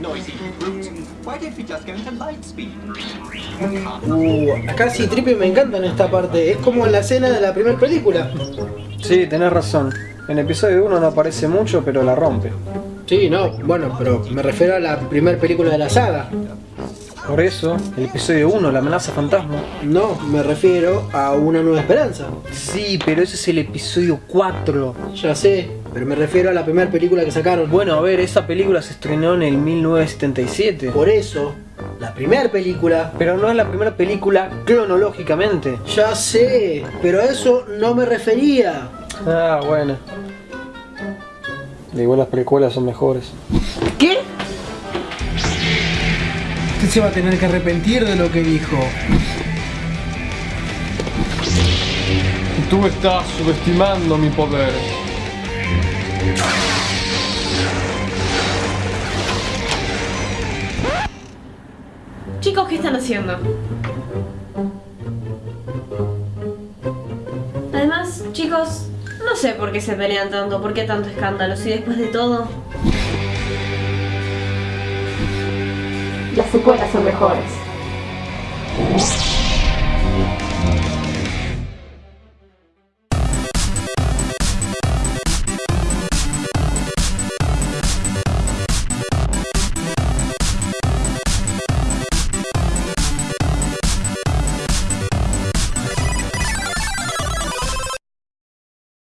noisy brute. Why don't we just go into light speed? Uh, acá sí, Trippy me encanta en esta parte. Es como en la escena de la primera película. Sí, tenés razón. En episodio 1 no aparece mucho, pero la rompe. Sí, no, bueno, pero me refiero a la primera película de la saga. Por eso, el episodio 1, la amenaza fantasma. No, me refiero a Una Nueva Esperanza. Sí, pero ese es el episodio 4. Ya sé, pero me refiero a la primera película que sacaron. Bueno, a ver, esa película se estrenó en el 1977. Por eso, la primera película... Pero no es la primera película cronológicamente. Ya sé, pero a eso no me refería. Ah, bueno. Igual las precuelas son mejores. ¿Qué? Usted se va a tener que arrepentir de lo que dijo. Tú estás subestimando mi poder. Chicos, ¿qué están haciendo? Además, chicos, no sé por qué se pelean tanto, por qué tanto escándalo, si después de todo... Las secuelas son mejores.